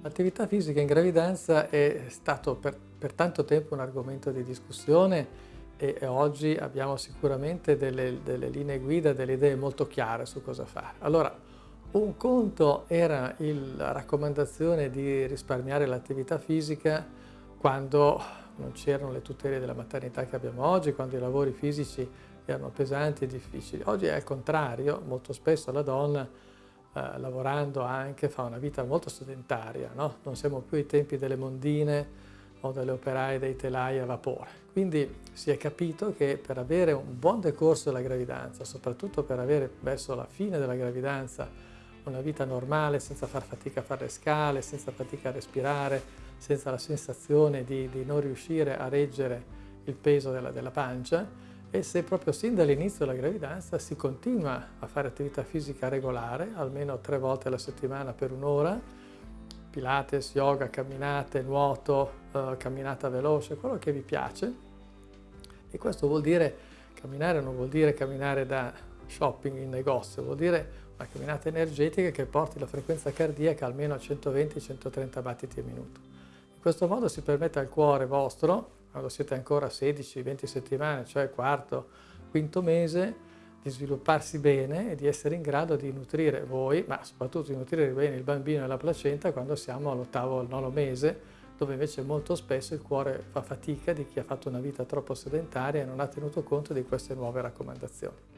L'attività fisica in gravidanza è stato per, per tanto tempo un argomento di discussione e, e oggi abbiamo sicuramente delle, delle, linee guida, delle idee molto chiare su cosa fare. Allora, un conto era il, la raccomandazione di risparmiare l'attività fisica quando non c'erano le tutele della maternità che abbiamo oggi, quando i lavori fisici erano pesanti e difficili. Oggi è il contrario, molto spesso la donna eh, lavorando anche fa una vita molto sedentaria, no? non siamo più ai tempi delle mondine o delle operaie dei telai a vapore. Quindi si è capito che per avere un buon decorso della gravidanza, soprattutto per avere verso la fine della gravidanza una vita normale, senza far fatica a fare le scale, senza fatica a respirare, senza la sensazione di, di non riuscire a reggere il peso della, della pancia, e se proprio sin dall'inizio della gravidanza si continua a fare attività fisica regolare, almeno tre volte alla settimana per un'ora, pilates, yoga, camminate, nuoto, eh, camminata veloce, quello che vi piace. E questo vuol dire, camminare non vuol dire camminare da shopping in negozio, vuol dire una camminata energetica che porti la frequenza cardiaca almeno a 120-130 battiti al minuto. Questo modo si permette al cuore vostro quando siete ancora a 16-20 settimane, cioè quarto, quinto mese, di svilupparsi bene e di essere in grado di nutrire voi, ma soprattutto di nutrire bene il bambino e la placenta quando siamo all'ottavo o al nono mese, dove invece molto spesso il cuore fa fatica di chi ha fatto una vita troppo sedentaria e non ha tenuto conto di queste nuove raccomandazioni.